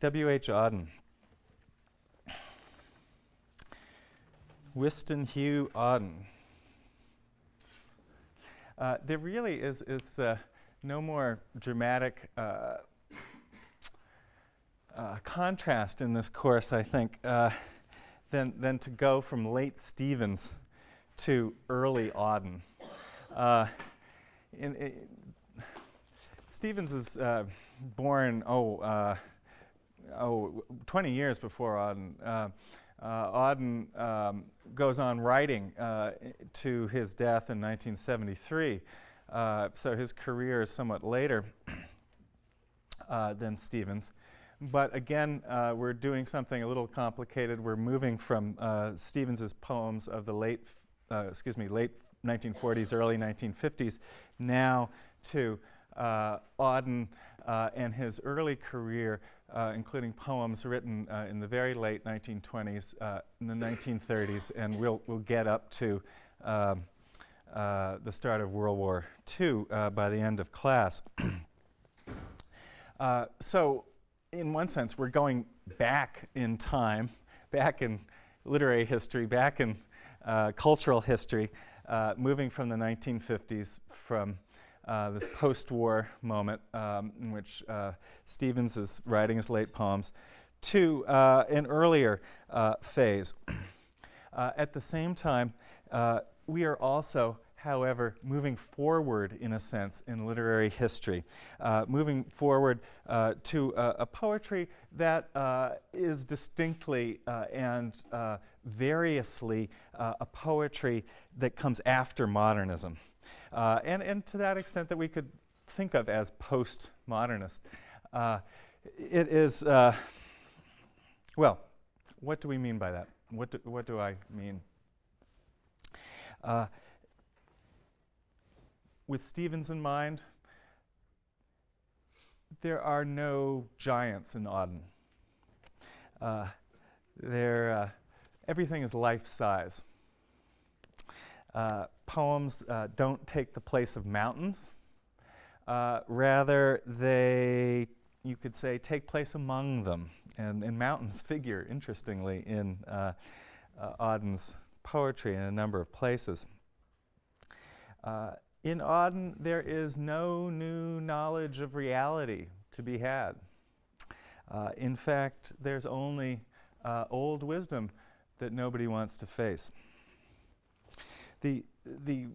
W.H. Auden. Wystan Hugh Auden. Uh, there really is, is uh, no more dramatic uh, uh contrast in this course, I think, uh, than, than to go from late Stevens to early Auden. Uh, in, in Stevens is born, oh, oh, 20 years before Auden. Uh, Auden um, goes on writing uh, to his death in 1973, uh, so his career is somewhat later uh, than Stevens. But again, uh, we're doing something a little complicated. We're moving from uh, Stevens's poems of the late, excuse me, late 1940s, early 1950s, now to Auden and his early career uh, including poems written uh, in the very late 1920s, uh, in the 1930s, and we'll, we'll get up to um, uh, the start of World War II uh, by the end of class. Uh, so, in one sense, we're going back in time, back in literary history, back in cultural history, moving from the 1950s from uh, this post-war moment um, in which uh, Stevens is writing his late poems, to uh, an earlier uh, phase. Uh, at the same time, we are also however, moving forward in a sense in literary history, uh, moving forward uh, to a poetry that is distinctly and variously a poetry that comes after modernism uh, and, and to that extent that we could think of as postmodernist. Uh, it is, uh, well, what do we mean by that? What do, what do I mean? Uh, with Stevens in mind, there are no giants in Auden. Uh, uh, everything is life size. Uh, poems uh, don't take the place of mountains. Uh, rather, they, you could say, take place among them. And, and mountains figure, interestingly, in uh, uh, Auden's poetry in a number of places. In Auden, there is no new knowledge of reality to be had. in fact, there's only old wisdom that nobody wants to face. The, the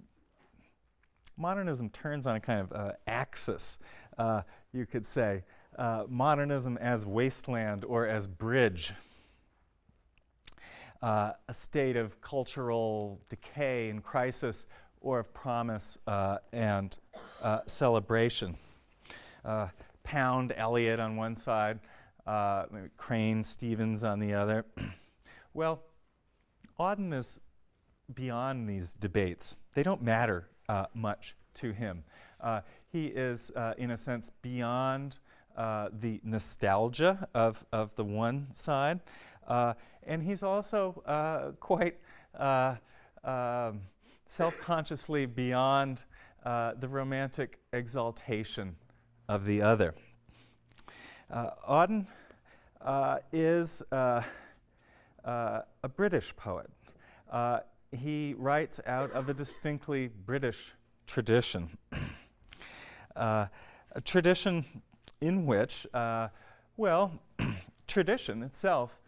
modernism turns on a kind of uh, axis, uh, you could say. Uh, modernism as wasteland or as bridge. Uh, a state of cultural decay and crisis or of promise uh, and uh, celebration. Pound Eliot on one side, Crane Stevens on the other. well, Auden is beyond these debates. They don't matter uh, much to him. Uh, he is, uh, in a sense, beyond uh, the nostalgia of, of the one side. Uh, and he's also quite um, self-consciously beyond the romantic exaltation of the other. Auden is a British poet. Uh, he writes out of a distinctly British tradition. uh, a tradition in which, uh, well, tradition itself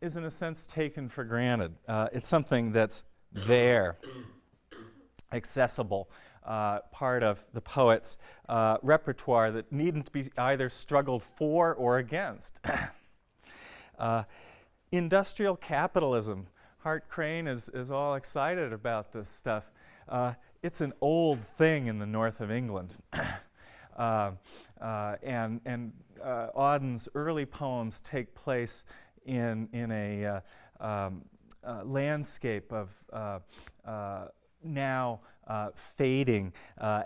is in a sense taken for granted. Uh, it's something that's there, accessible, uh, part of the poet's uh, repertoire that needn't be either struggled for or against. Uh, industrial capitalism Hart Crane is, is all excited about this stuff. Uh, it's an old thing in the north of England. uh, uh, and and uh, Auden's early poems take place in, in a uh, um, uh, landscape of now fading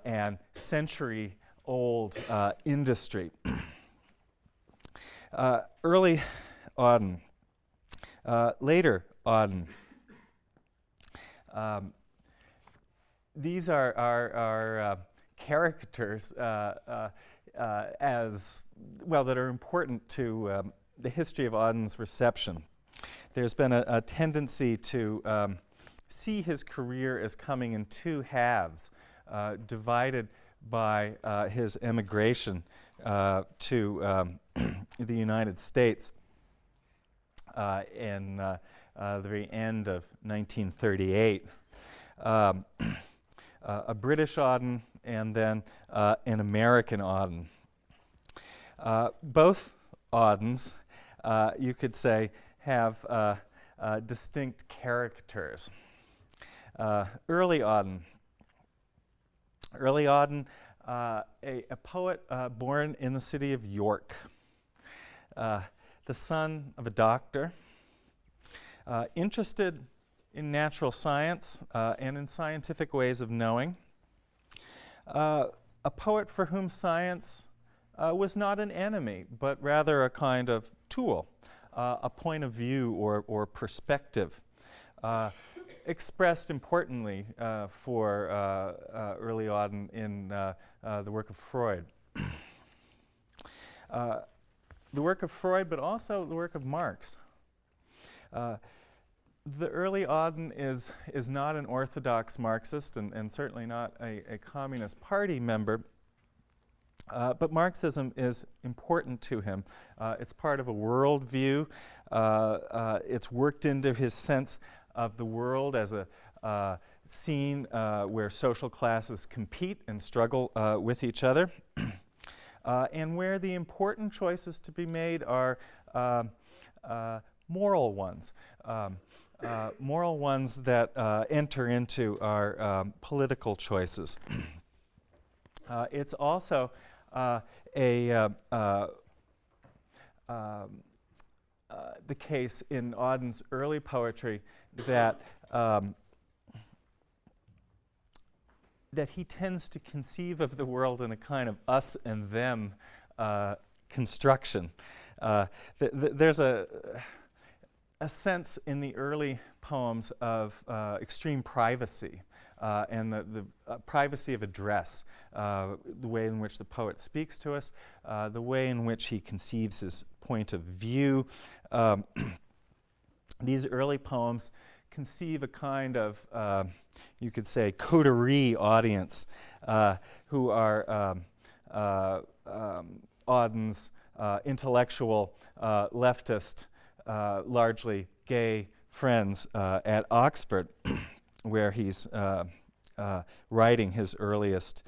and century old industry. early Auden. later, Auden. Um, these are, are, are uh, characters uh, uh, uh, as, well, that are important to um, the history of Auden's reception. There's been a, a tendency to um, see his career as coming in two halves, uh, divided by uh, his emigration to um, the United States in uh, the very end of 1938. Um, a British Auden and then an American Auden. both Audens, you could say, have distinct characters. early Auden Early Auden, uh, a, a, poet uh, born in the city of York, uh, the son of a doctor, uh, interested in natural science uh, and in scientific ways of knowing, uh, a poet for whom science was not an enemy, but rather a kind of tool, a point of view or, or perspective expressed importantly uh, for uh, uh, early on in uh, uh, the work of Freud. Uh, the work of Freud, but also the work of Marx. The early Auden is, is not an orthodox Marxist and, and certainly not a, a Communist Party member, uh, but Marxism is important to him. Uh, it's part of a worldview. Uh, it's worked into his sense of the world as a uh, scene uh, where social classes compete and struggle uh, with each other, uh, and where the important choices to be made are um, uh, moral ones. Um, uh, moral ones that enter into our um, political choices. it's also a um, the case in Auden's early poetry that um, that he tends to conceive of the world in a kind of us and them uh, construction. Uh, th th there's a, a sense in the early poems of uh, extreme privacy uh, and the, the uh, privacy of address, uh, the way in which the poet speaks to us, the way in which he conceives his point of view. Um, these early poems conceive a kind of, uh, you could say, coterie audience uh, who are um, uh, um, Auden's uh, intellectual, uh, leftist, uh, largely gay friends at Oxford, where he's writing his earliest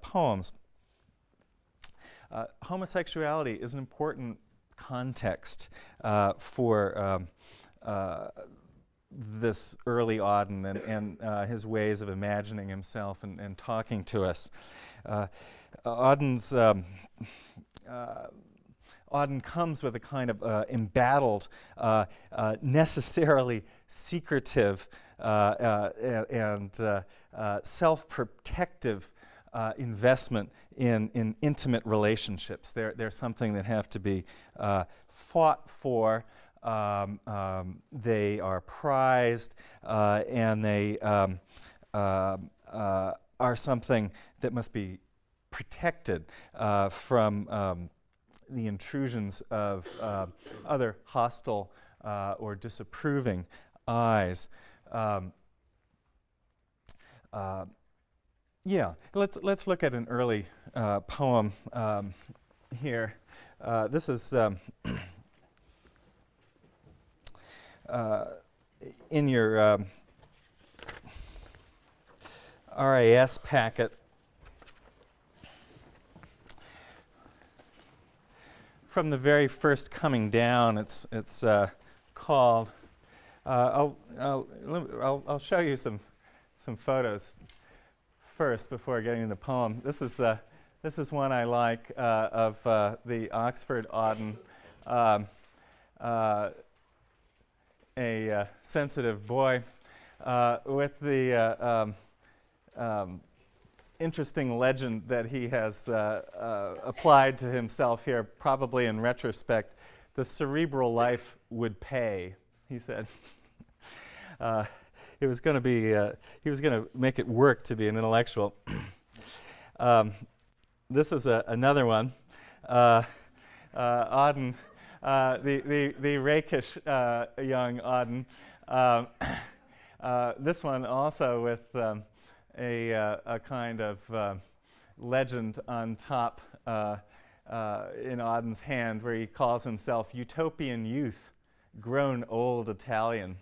poems. homosexuality is an important context for um, this early Auden and, and uh, his ways of imagining himself and, and talking to us. Uh, Auden's um, uh, Auden comes with a kind of uh, embattled, uh, uh, necessarily secretive and self-protective investment in, in intimate relationships. They're, they're something that have to be fought for, um, um, they are prized, uh, and they um, uh, uh, are something that must be protected uh, from um, the intrusions of uh, other hostile uh, or disapproving eyes. Um, yeah, let's let's look at an early poem um, here. this is uh, in your um, RAS packet, from the very first coming down, it's, it's uh, called, uh, I'll, I'll, I'll, I'll, show you some, some photos first before getting to the poem. This is, uh, this is one I like uh, of the Oxford Auden. Um, a sensitive boy with the um, um, interesting legend that he has uh, uh, applied to himself here, probably in retrospect. The cerebral life would pay, he said. it was going to be, he was going to make it work to be an intellectual. um, this is a, another one. Auden uh, the, the, the rakish uh, young Auden. Um, uh, this one also with um, a, uh, a kind of uh, legend on top uh, in Auden's hand where he calls himself Utopian Youth, grown old Italian,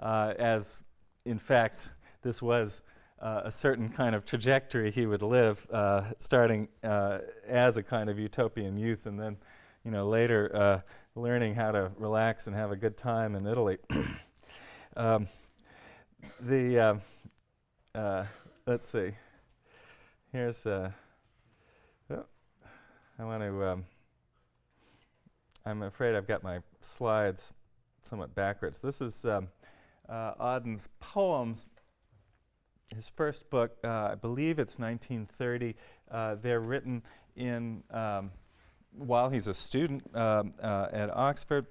as in fact this was uh, a certain kind of trajectory he would live, uh, starting uh, as a kind of utopian youth, and then, you know, later uh, learning how to relax and have a good time in Italy. um, the uh, uh, let's see. Here's oh, I want to. Um, I'm afraid I've got my slides somewhat backwards. This is um, Auden's poems his first book, uh, I believe it's 1930. Uh, they're written in um, while he's a student um, uh, at Oxford,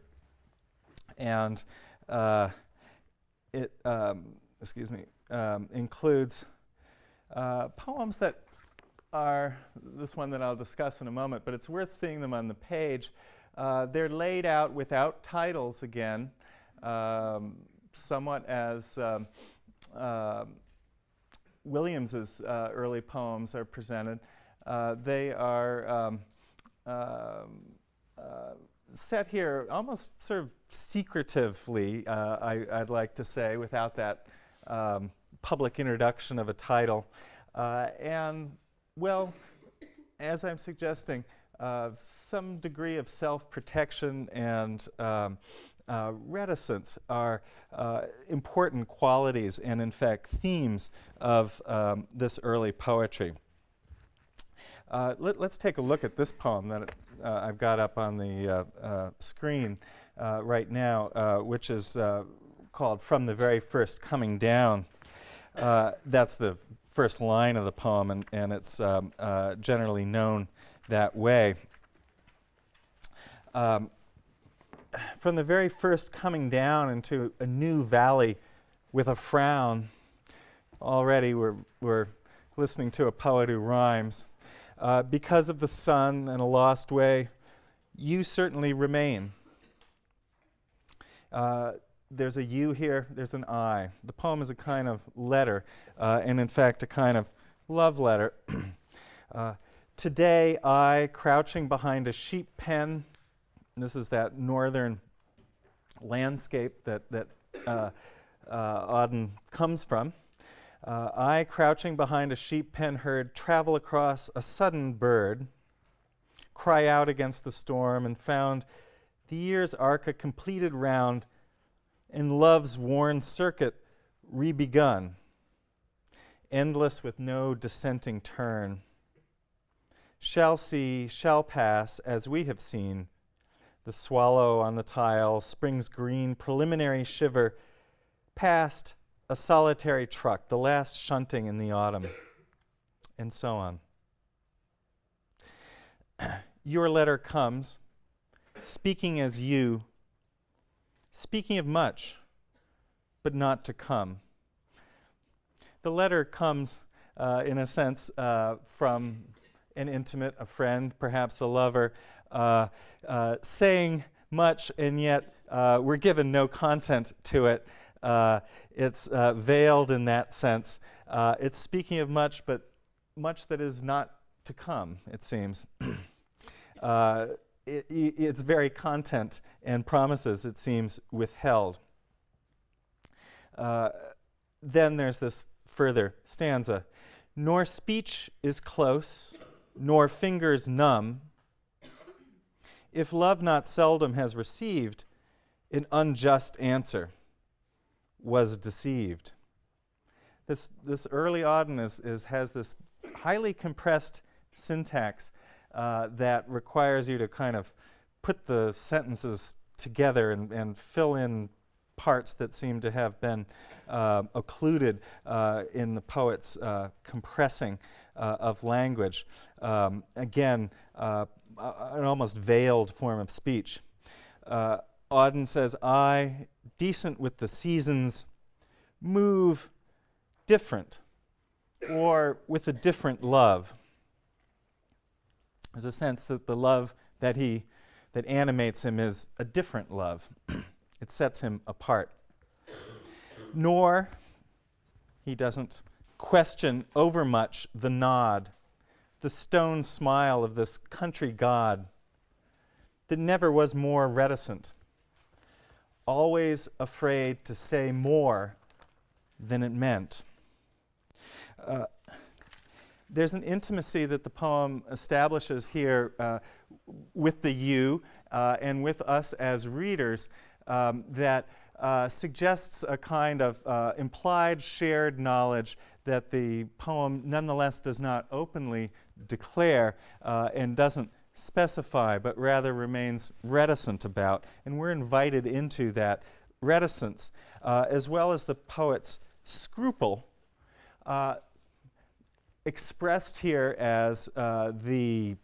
and uh, it um, excuse me um, includes uh, poems that are this one that I'll discuss in a moment, but it's worth seeing them on the page. Uh, they're laid out without titles again, um, somewhat as um, um, Williams's uh, early poems are presented. Uh, they are um, um uh, set here almost sort of secretively, uh, I, would like to say, without that um, public introduction of a title. Uh, and, well, as I'm suggesting, uh, some degree of self-protection and um, uh, reticence are uh, important qualities and, in fact, themes of um, this early poetry. Uh, let, us take a look at this poem that uh, I've got up on the uh, screen right now, which is called From the Very First Coming Down. That's the first line of the poem, and, and it's um, generally known that way. Um, from the very first coming down into a new valley with a frown, already we're, we're listening to a poet who rhymes. Uh, because of the sun and a lost way, you certainly remain. Uh, there's a U here, there's an I. The poem is a kind of letter, uh, and in fact, a kind of love letter. Uh, today, I, crouching behind a sheep pen, this is that northern landscape that, that uh, uh, Auden comes from. Uh, I, crouching behind a sheep pen heard, travel across a sudden bird, cry out against the storm, and found the year's arc a completed round and love's worn circuit rebegun, endless with no dissenting turn. Shall see, shall pass, as we have seen, the swallow on the tile, spring's green preliminary shiver, past a solitary truck, the last shunting in the autumn, and so on. Your letter comes, speaking as you, speaking of much, but not to come. The letter comes, uh, in a sense, uh, from an intimate, a friend, perhaps a lover, uh, uh, saying much, and yet uh, we're given no content to it. Uh, it's veiled in that sense. it's speaking of much, but much that is not to come, it seems. It, it's very content and promises, it seems, withheld. Uh, then there's this further stanza. Nor speech is close, nor fingers numb, if love not seldom has received an unjust answer, was deceived. This, this early Auden is, is, has this highly compressed syntax uh, that requires you to kind of put the sentences together and, and fill in parts that seem to have been uh, occluded uh, in the poet's uh, compressing uh, of language. Um, again, uh, an almost veiled form of speech. Auden says, I, decent with the seasons, move different or with a different love. There's a sense that the love that he that animates him is a different love. it sets him apart. Nor, he doesn't question overmuch the nod, the stone smile of this country god that never was more reticent, always afraid to say more than it meant. Uh, there's an intimacy that the poem establishes here uh, with the you uh, and with us as readers um, that uh, suggests a kind of uh, implied shared knowledge that the poem nonetheless does not openly declare uh, and doesn't specify, but rather remains reticent about. And we're invited into that reticence, uh, as well as the poet's scruple, expressed here as uh, the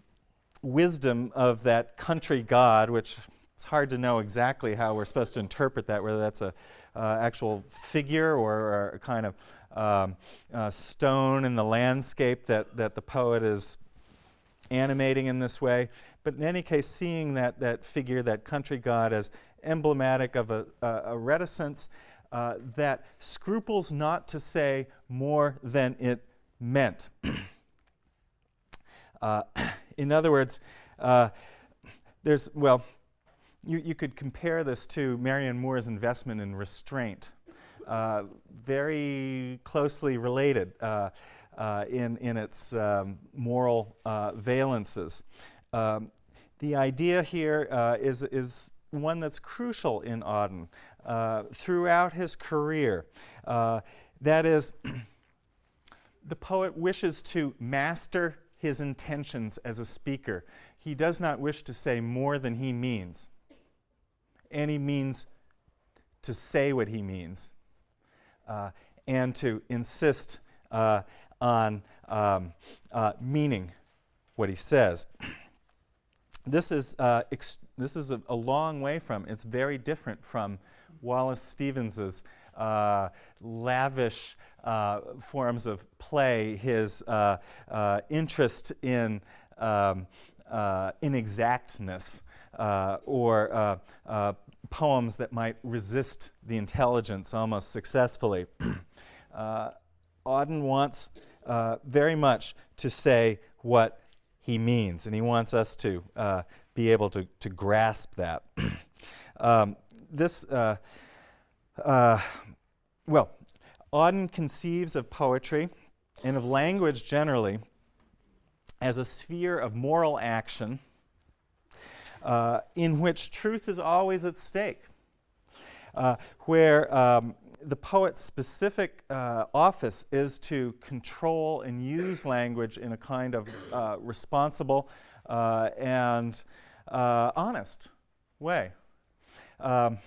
wisdom of that country god, which it's hard to know exactly how we're supposed to interpret that, whether that's a uh, actual figure or, a kind of um, stone in the landscape that, that the poet is animating in this way. But in any case, seeing that, that figure, that country god, as emblematic of a, a, a reticence uh, that scruples not to say more than it meant. uh, in other words, uh, there's, well, you, you could compare this to Marianne Moore's investment in restraint. Uh, very closely related uh, uh, in, in its um, moral uh, valences. Um, the idea here is is one that's crucial in Auden throughout his career. that is, the poet wishes to master his intentions as a speaker. He does not wish to say more than he means. And he means to say what he means uh, and to insist uh, on um, uh, meaning what he says. This is, uh, this is a, a, long way from, it's very different from Wallace Stevens's uh, lavish uh, forms of play, his uh, uh, interest in um, uh, inexactness, or poems that might resist the intelligence almost successfully. Auden wants very much to say what he means, and he wants us to be able to, to grasp that. um, this, uh, uh, well, Auden conceives of poetry and of language generally as a sphere of moral action uh, in which truth is always at stake, uh, where um, the poet's specific uh, office is to control and use language in a kind of uh, responsible uh, and uh, honest way. Um,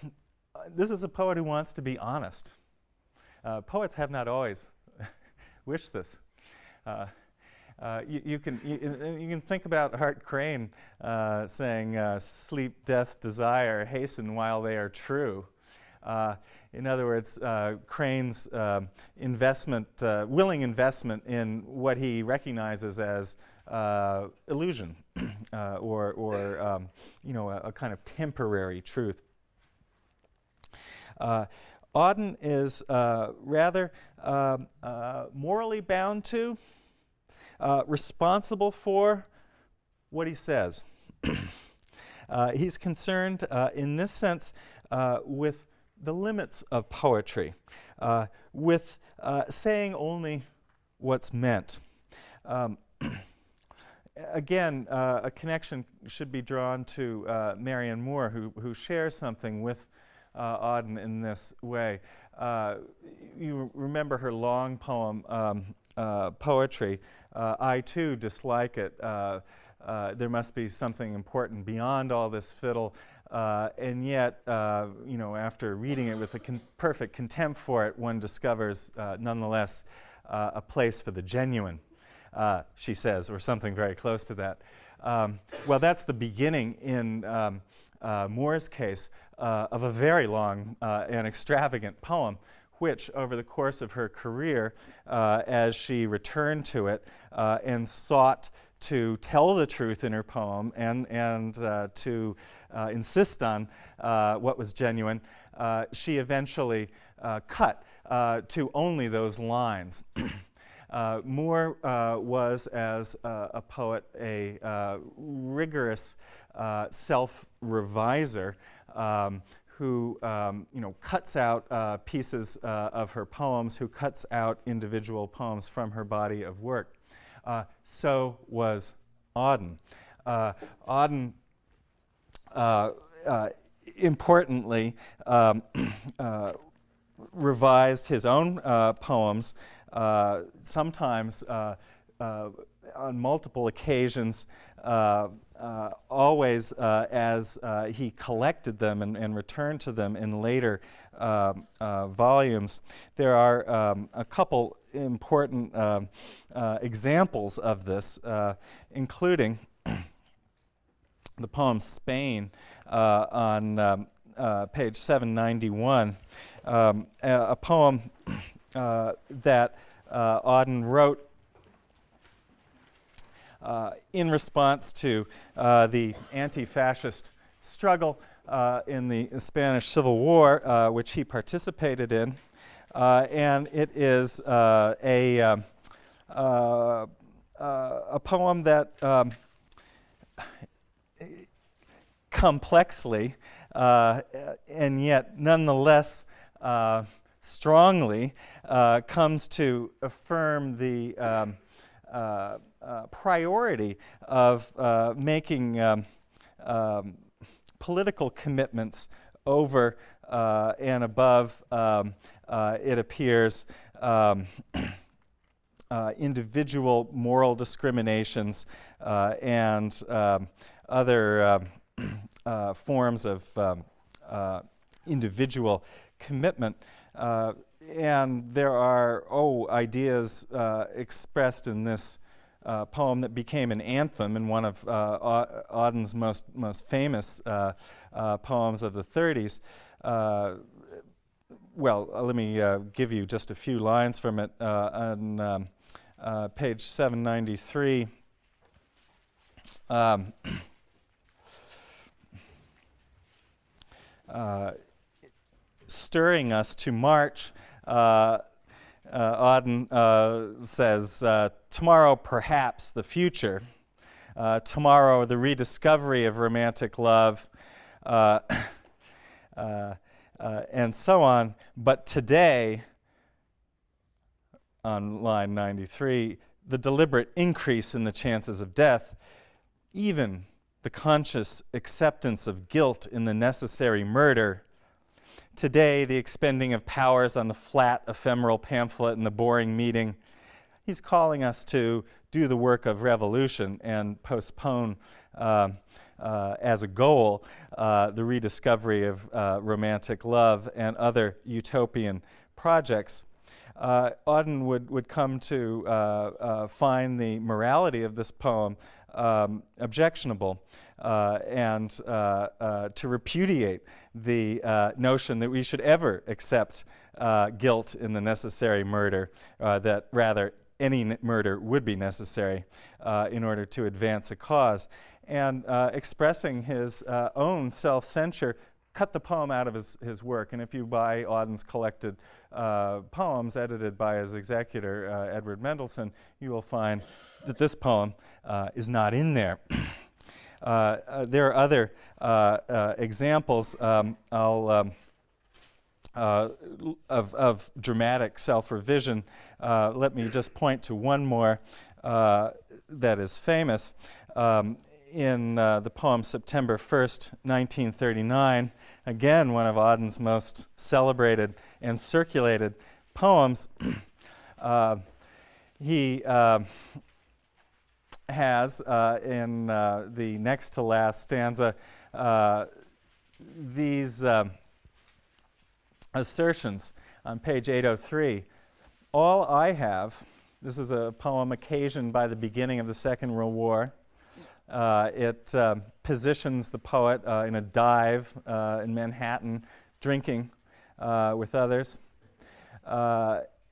this is a poet who wants to be honest. Uh, poets have not always wished this. Uh, uh, you, you, can, you, you, can think about Hart Crane uh, saying, uh, sleep, death, desire, hasten while they are true. Uh, in other words, Crane's investment, willing investment in what he recognizes as illusion or, or um, you know, a, a, kind of temporary truth. Auden is uh, rather uh, uh, morally bound to, uh, responsible for what he says. Uh, he's concerned uh, in this sense with the limits of poetry, with saying only what's meant. Um, again, uh, a connection should be drawn to uh, Marianne Moore, who, who shares something with uh, Auden in this way. Uh, you remember her long poem, um, uh, Poetry. Uh, I too dislike it. Uh, uh, there must be something important beyond all this fiddle. and yet, you know, after reading it with a con perfect contempt for it, one discovers, nonetheless, a place for the genuine, she says, or something very close to that. Um, well, that's the beginning in um, uh, Moore's case uh, of a very long uh, and extravagant poem, which over the course of her career, uh, as she returned to it uh, and sought to tell the truth in her poem and, and uh, to uh, insist on uh, what was genuine, uh, she eventually cut to only those lines. Moore was, as a poet, a rigorous self-reviser um, who um, you know, cuts out uh, pieces uh, of her poems, who cuts out individual poems from her body of work. Uh, so was Auden. Uh, Auden, uh, uh, importantly, um, revised his own poems, sometimes on multiple occasions, uh, uh, always uh, as he collected them and, and, returned to them in later um, volumes. There are um, a couple important um, examples of this, including the poem Spain on um, page 791, um, a, a, poem that Auden wrote uh, in response to uh, the anti-fascist struggle uh, in the Spanish Civil War, uh, which he participated in. Uh, and it is uh, a, um, a poem that um, complexly and yet nonetheless strongly comes to affirm the um, uh, priority of uh, making um, um, political commitments over uh, and above, um, uh, it appears, um, uh, individual moral discriminations and um, other um, forms of individual commitment and there are oh ideas uh, expressed in this uh, poem that became an anthem and one of uh, Auden's most, most famous uh, uh poems of the 30s. Uh, well, uh, let me give you just a few lines from it on um, page 793. Um, stirring us to march uh, Auden uh, says, uh, tomorrow perhaps the future, uh, tomorrow the rediscovery of romantic love, uh, uh, and so on. But today, on line 93, the deliberate increase in the chances of death, even the conscious acceptance of guilt in the necessary murder Today, the expending of powers on the flat, ephemeral pamphlet and the boring meeting. He's calling us to do the work of revolution and postpone uh, uh, as a goal uh, the rediscovery of uh, romantic love and other utopian projects. Uh, Auden would, would come to uh, find the morality of this poem um, objectionable and to repudiate the uh, notion that we should ever accept uh, guilt in the necessary murder, uh, that rather any murder would be necessary uh, in order to advance a cause. And uh, expressing his uh, own self-censure cut the poem out of his, his work. And if you buy Auden's collected poems edited by his executor, Edward Mendelson, you will find that this poem is not in there. Uh, uh, there are other uh, examples. Um, I'll, um, of, of, dramatic self-revision. let me just point to one more that is famous. Um, in uh, the poem September 1st, 1939, again one of Auden's most celebrated and circulated poems. uh, he uh, has uh, in uh, the next to last stanza uh, these um, assertions on page 803. All I have, this is a poem occasioned by the beginning of the Second World War. Uh, it um, positions the poet uh, in a dive uh, in Manhattan, drinking with others.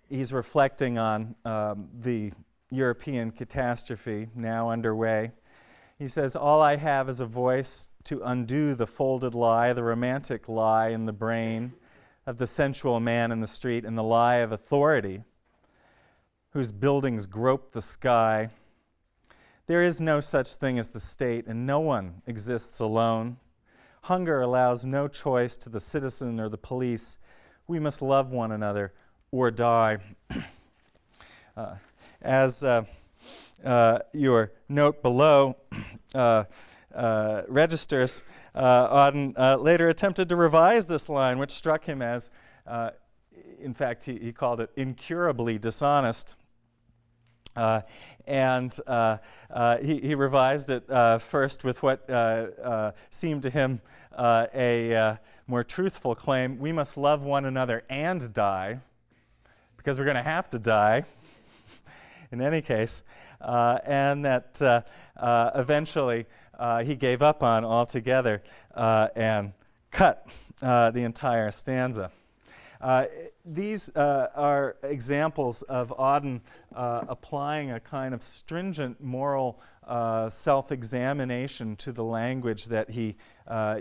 he's reflecting on um, the European catastrophe now underway. He says, All I have is a voice to undo the folded lie, the romantic lie in the brain of the sensual man in the street, and the lie of authority whose buildings grope the sky. There is no such thing as the state, and no one exists alone. Hunger allows no choice to the citizen or the police. We must love one another or die. uh, as uh, uh, your note below uh, uh, registers, uh, Auden later attempted to revise this line, which struck him as, in fact, he, he, called it incurably dishonest. and he, he, revised it first with what seemed to him a more truthful claim we must love one another and die, because we're going to have to die in any case, uh, and that uh, uh, eventually he gave up on altogether and cut the entire stanza. Uh, these uh, are examples of Auden uh, applying a kind of stringent moral self-examination to the language that he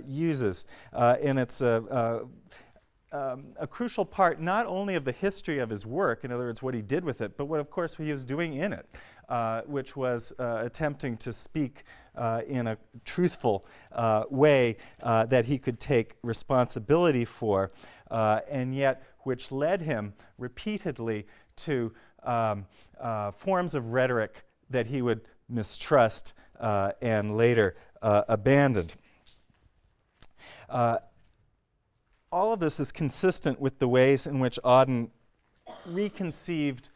uses. and it's a, um, a crucial part not only of the history of his work, in other words, what he did with it, but what, of course, he was doing in it, uh, which was uh, attempting to speak uh, in a truthful uh, way uh, that he could take responsibility for, uh, and yet which led him repeatedly to um, forms of rhetoric that he would mistrust and later abandoned all of this is consistent with the ways in which Auden reconceived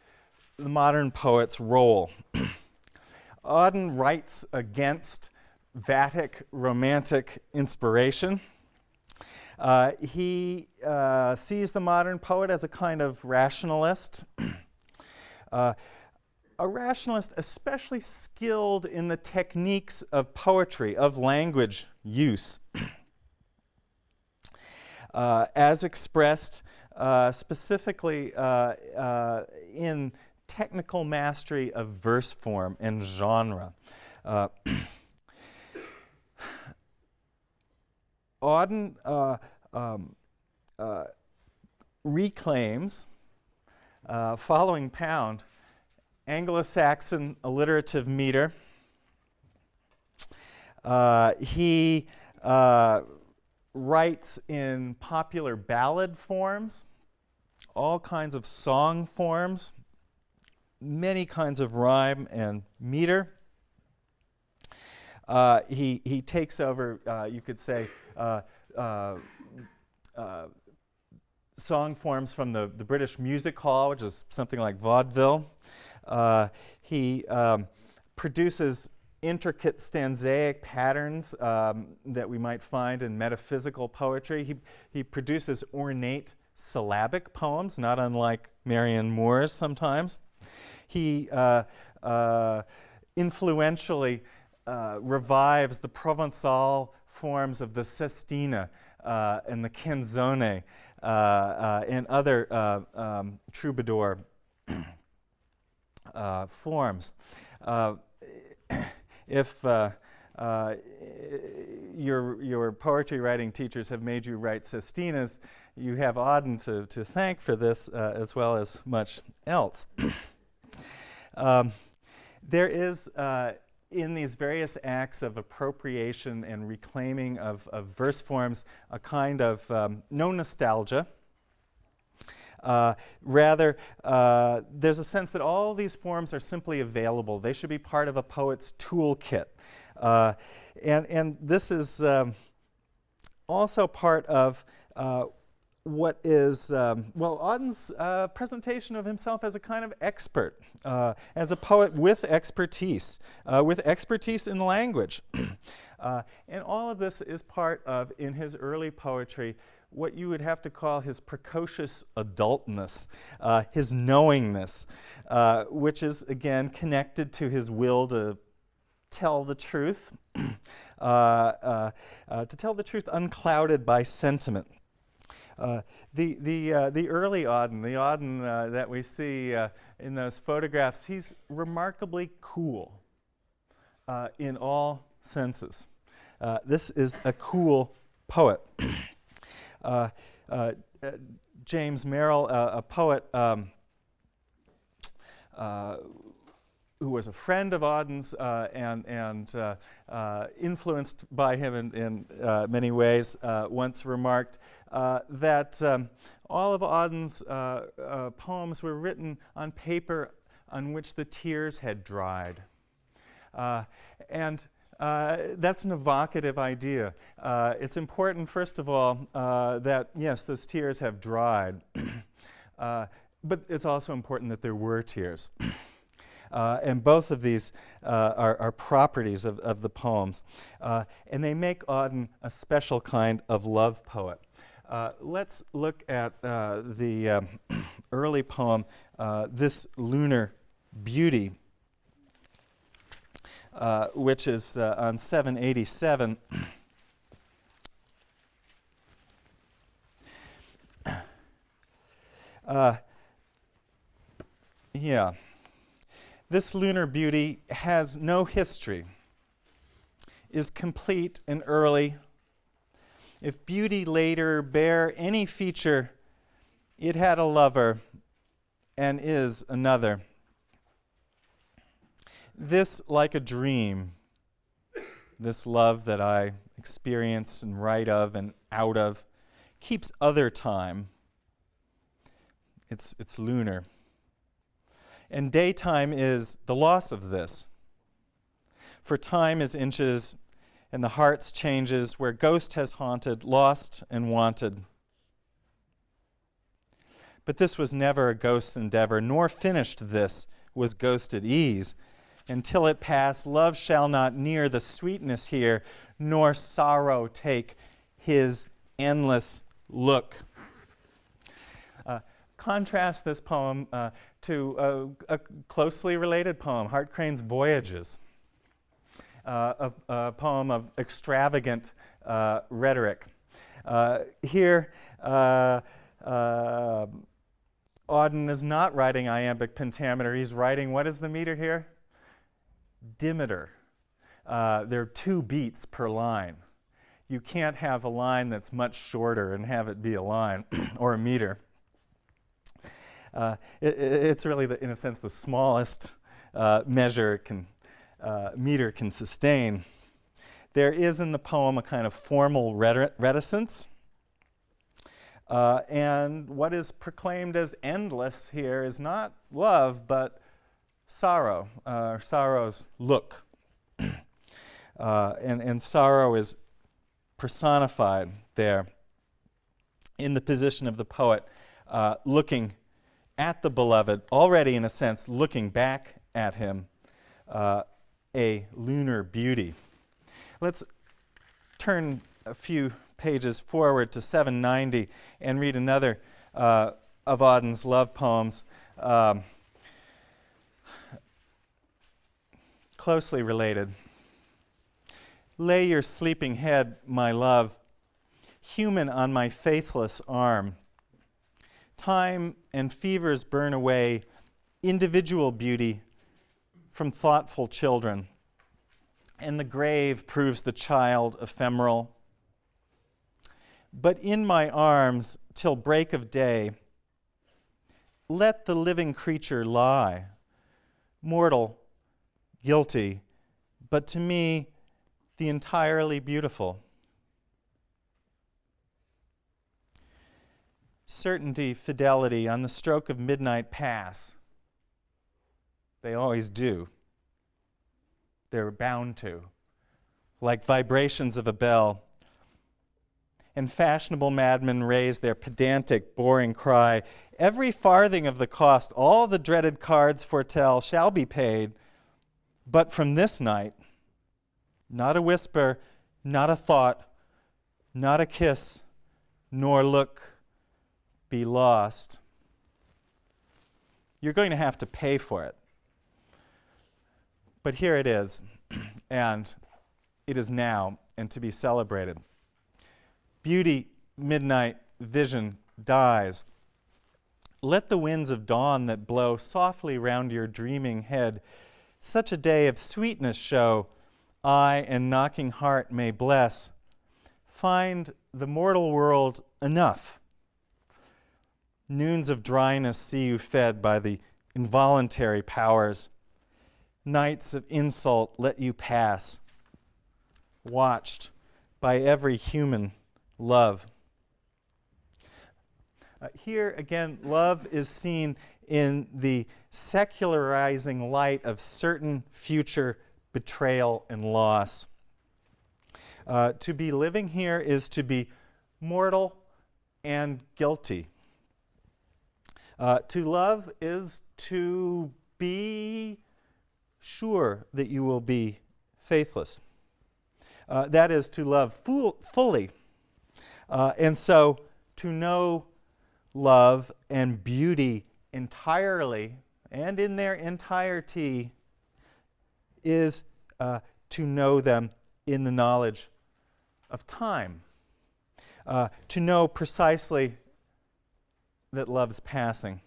the modern poet's role. Auden writes against Vatic romantic inspiration. Uh, he uh, sees the modern poet as a kind of rationalist, uh, a rationalist especially skilled in the techniques of poetry, of language use. uh, as expressed uh, specifically uh, uh, in technical mastery of verse form and genre. Uh, Auden um, reclaims, following Pound, Anglo-Saxon alliterative meter. Uh, he uh, writes in popular ballad forms, all kinds of song forms, many kinds of rhyme and meter. Uh, he, he takes over, uh, you could say, uh, uh, uh, song forms from the, the British Music Hall, which is something like vaudeville. Uh, he um, produces intricate stanzaic patterns um, that we might find in metaphysical poetry. He, he produces ornate syllabic poems, not unlike Marianne Moore's sometimes. He uh, uh, influentially uh, revives the Provençal forms of the sestina uh, and the canzone uh, uh, and other um, troubadour forms if uh, uh, your, your poetry writing teachers have made you write sestinas, you have Auden to, to thank for this uh, as well as much else. um, there is, uh, in these various acts of appropriation and reclaiming of, of verse forms, a kind of um, no nostalgia, uh, rather, uh, there's a sense that all these forms are simply available. They should be part of a poet's toolkit. Uh, and, and this is um, also part of uh, what is, um, well, Auden's uh, presentation of himself as a kind of expert, uh, as a poet with expertise, with expertise in language. and all of this is part of, in his early poetry, what you would have to call his precocious adultness, uh, his knowingness, uh, which is again connected to his will to tell the truth, uh, uh, uh, to tell the truth unclouded by sentiment. Uh, the, the, the early Auden, the Auden that we see in those photographs, he's remarkably cool in all senses. This is a cool poet. James Merrill, a poet um, who was a friend of Auden's uh, and, and uh, uh, influenced by him in, in uh, many ways, uh, once remarked uh, that um, all of Auden's poems were written on paper on which the tears had dried. and that's an evocative idea. it's important, first of all, that yes, those tears have dried, but it's also important that there were tears. Uh, and both of these uh, are, are, properties of, of the poems. Uh, and they make Auden a special kind of love poet. Uh, let's look at uh, the early poem, uh, This Lunar Beauty, Uh, which is uh, on 787. Uh, yeah. This lunar beauty has no history, is complete and early. If beauty later bear any feature, it had a lover and is another. This, like a dream, this love that I experience and write of and out of, keeps other time. It's, it's lunar and daytime is the loss of this. For time is inches, and the heart's changes where ghost has haunted, lost and wanted. But this was never a ghost's endeavor, nor finished this was ghosted ease. Until it pass, love shall not near the sweetness here, nor sorrow take his endless look. Uh, contrast this poem uh, to a, a, closely related poem, Hart Crane's Voyages, uh, a, a, poem of extravagant uh, rhetoric. Uh, here, uh, Auden is not writing iambic pentameter, he's writing, what is the meter here? Dimeter. Uh, there are two beats per line. You can't have a line that's much shorter and have it be a line or a meter. Uh, it, it's really, the, in a sense, the smallest uh, measure can, uh, meter can sustain. There is in the poem a kind of formal reticence. Uh, and what is proclaimed as endless here is not love, but sorrow, uh, sorrow's look. Uh, and, and sorrow is personified there in the position of the poet looking at the beloved, already in a sense looking back at him, uh, a lunar beauty. Let's turn a few pages forward to 790 and read another uh, of Auden's love poems. Um, closely related. Lay your sleeping head, my love, human on my faithless arm time and fevers burn away individual beauty from thoughtful children, and the grave proves the child ephemeral. But in my arms till break of day, let the living creature lie, mortal, guilty, but to me, the entirely beautiful. certainty, fidelity on the stroke of midnight pass. They always do. They're bound to, like vibrations of a bell. And fashionable madmen raise their pedantic, boring cry Every farthing of the cost, all the dreaded cards foretell, shall be paid. But from this night, not a whisper, not a thought, not a kiss, nor look be lost, you're going to have to pay for it. But here it is, and it is now and to be celebrated. Beauty, midnight, vision dies. Let the winds of dawn that blow softly round your dreaming head such a day of sweetness show, I and knocking heart may bless. Find the mortal world enough. Noons of dryness see you fed by the involuntary powers. Nights of insult let you pass, watched by every human love. Uh, here again, love is seen in the secularizing light of certain future betrayal and loss. Uh, to be living here is to be mortal and guilty. Uh, to love is to be sure that you will be faithless. Uh, that is to love full, fully. Uh, and so to know love and beauty entirely and in their entirety is uh, to know them in the knowledge of time, uh, to know precisely that love's passing.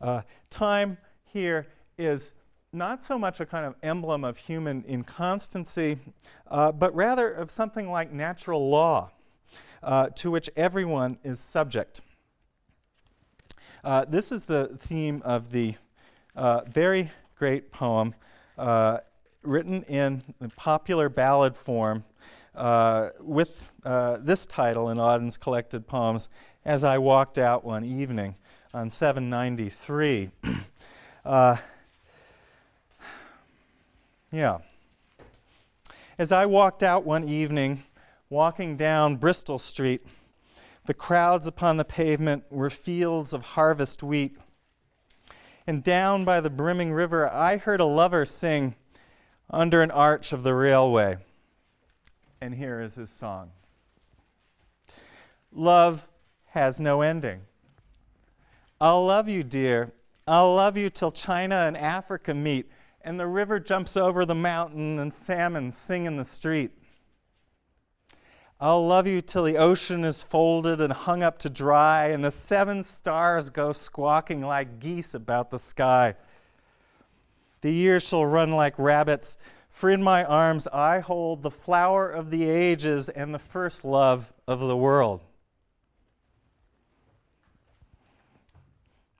Uh, time here is not so much a kind of emblem of human inconstancy, uh, but rather of something like natural law uh, to which everyone is subject. Uh, this is the theme of the uh, very great poem uh, written in popular ballad form uh, with uh, this title in Auden's collected poems, As I Walked Out One Evening on 793. yeah. As I walked out one evening, walking down Bristol Street, the crowds upon the pavement were fields of harvest wheat. And down by the brimming river, I heard a lover sing under an arch of the railway. And here is his song Love has no ending. I'll love you, dear. I'll love you till China and Africa meet, and the river jumps over the mountain, and salmon sing in the street. I'll love you till the ocean is folded and hung up to dry, and the seven stars go squawking like geese about the sky. The years shall run like rabbits, for in my arms I hold the flower of the ages and the first love of the world.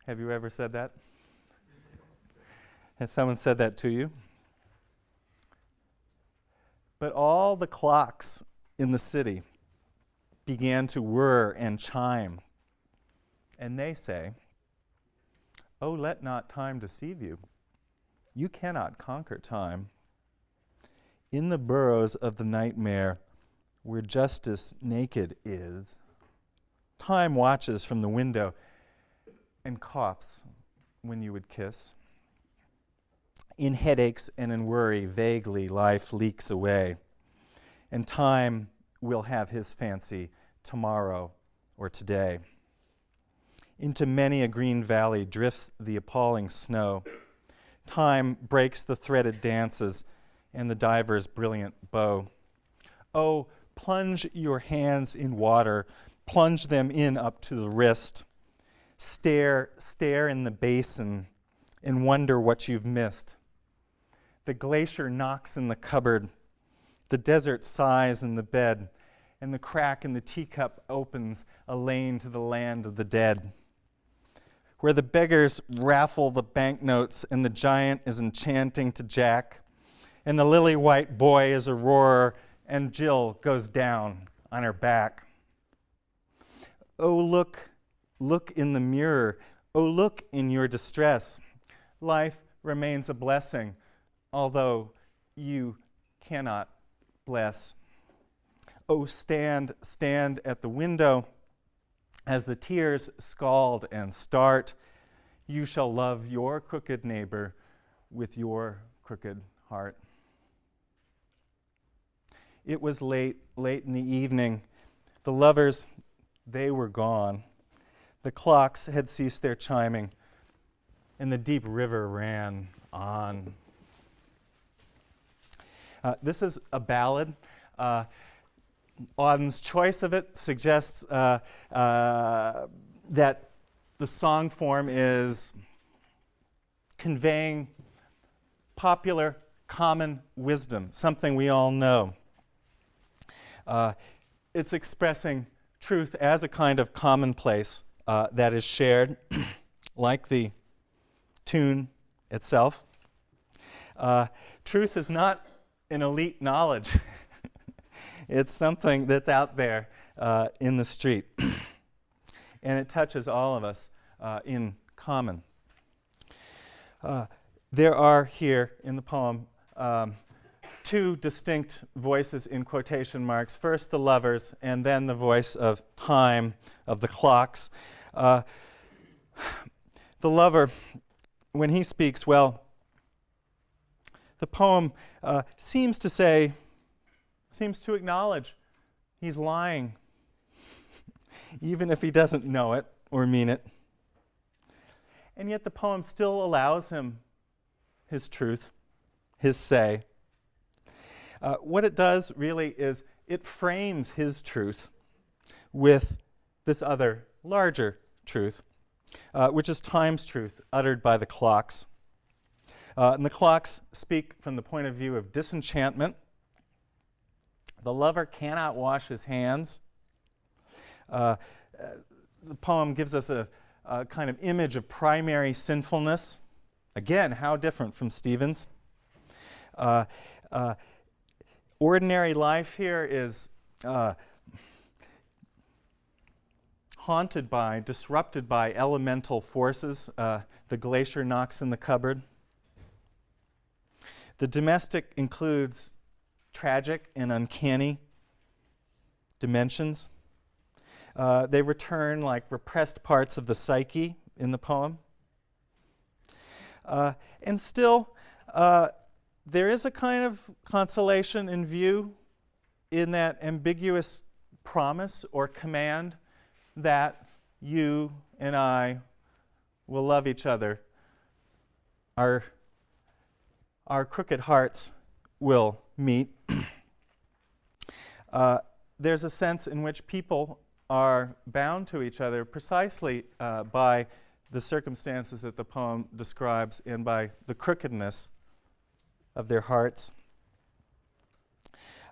Have you ever said that? Has someone said that to you? But all the clocks in the city began to whir and chime. And they say, Oh, let not time deceive you. You cannot conquer time. In the burrows of the nightmare, where justice naked is, time watches from the window and coughs when you would kiss. In headaches and in worry, vaguely life leaks away and time will have his fancy tomorrow or today. Into many a green valley drifts the appalling snow. Time breaks the threaded dances and the diver's brilliant bow. Oh, plunge your hands in water, plunge them in up to the wrist. Stare, stare in the basin and wonder what you've missed. The glacier knocks in the cupboard the desert sighs in the bed, and the crack in the teacup opens a lane to the land of the dead. Where the beggars raffle the banknotes and the giant is enchanting to Jack, and the lily white boy is a roarer, and Jill goes down on her back. Oh, look, look in the mirror. Oh, look in your distress. Life remains a blessing, although you cannot bless. Oh, stand, stand at the window. As the tears scald and start, you shall love your crooked neighbor with your crooked heart. It was late, late in the evening. The lovers, they were gone. The clocks had ceased their chiming, and the deep river ran on uh, this is a ballad. Uh, Auden's choice of it suggests uh, uh, that the song form is conveying popular common wisdom, something we all know. Uh, it's expressing truth as a kind of commonplace that is shared, like the tune itself. Uh, truth is not an elite knowledge. it's something that's out there uh, in the street. and it touches all of us uh, in common. Uh, there are here in the poem um, two distinct voices in quotation marks. First, the lovers, and then the voice of time, of the clocks. Uh, the lover, when he speaks, well, the poem uh, seems to say, seems to acknowledge he's lying, even if he doesn't know it or mean it. And yet the poem still allows him his truth, his say. Uh, what it does really is it frames his truth with this other larger truth, uh, which is time's truth uttered by the clocks. Uh, and the clocks speak from the point of view of disenchantment. The lover cannot wash his hands. Uh, the poem gives us a, a, kind of image of primary sinfulness. Again, how different from Stevens. Uh, uh, ordinary life here is uh, haunted by, disrupted by elemental forces. Uh, the glacier knocks in the cupboard. The domestic includes tragic and uncanny dimensions. Uh, they return like repressed parts of the psyche in the poem. Uh, and still, uh, there is a kind of consolation in view in that ambiguous promise or command that you and I will love each other. Our our crooked hearts will meet. uh, there's a sense in which people are bound to each other precisely uh, by the circumstances that the poem describes and by the crookedness of their hearts.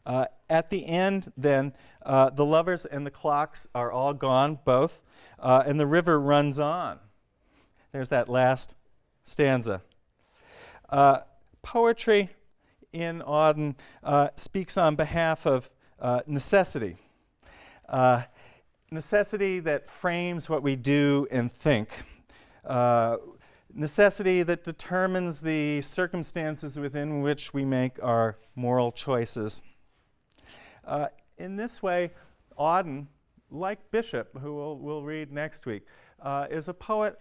Uh, at the end, then, uh, the lovers and the clocks are all gone, both, uh, and the river runs on. There's that last stanza. Poetry in Auden uh, speaks on behalf of uh, necessity. Uh, necessity that frames what we do and think. Uh, necessity that determines the circumstances within which we make our moral choices. Uh, in this way, Auden, like Bishop, who we'll, we'll read next week, uh, is a poet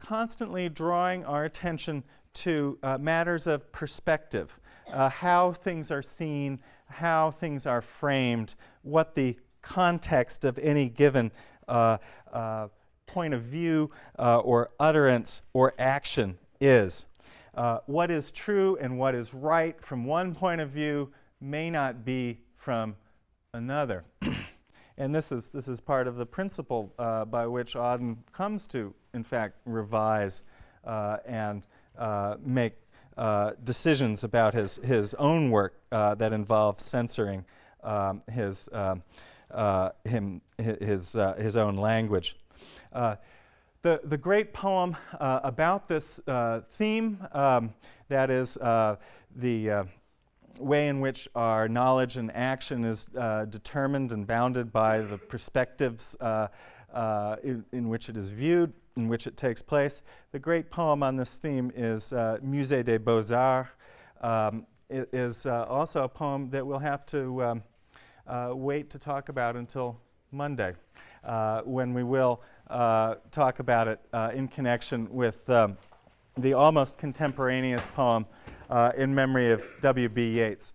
constantly drawing our attention to uh, matters of perspective, uh, how things are seen, how things are framed, what the context of any given uh, uh point of view uh, or utterance or action is. Uh, what is true and what is right from one point of view may not be from another. and this is, this is part of the principle by which Auden comes to, in fact, revise and uh, make uh, decisions about his, his own work uh, that involve censoring um, his, um, uh, him, his, uh, his own language. the, the great poem about this theme, um, that is the way in which our knowledge and action is uh, determined and bounded by the perspectives uh, uh, in, in, which it is viewed, in which it takes place. The great poem on this theme is uh, Musée des Beaux-Arts. Um, it is uh, also a poem that we'll have to um, wait to talk about until Monday, when we will talk about it in connection with um, the almost contemporaneous poem Uh, in memory of W.B. Yeats.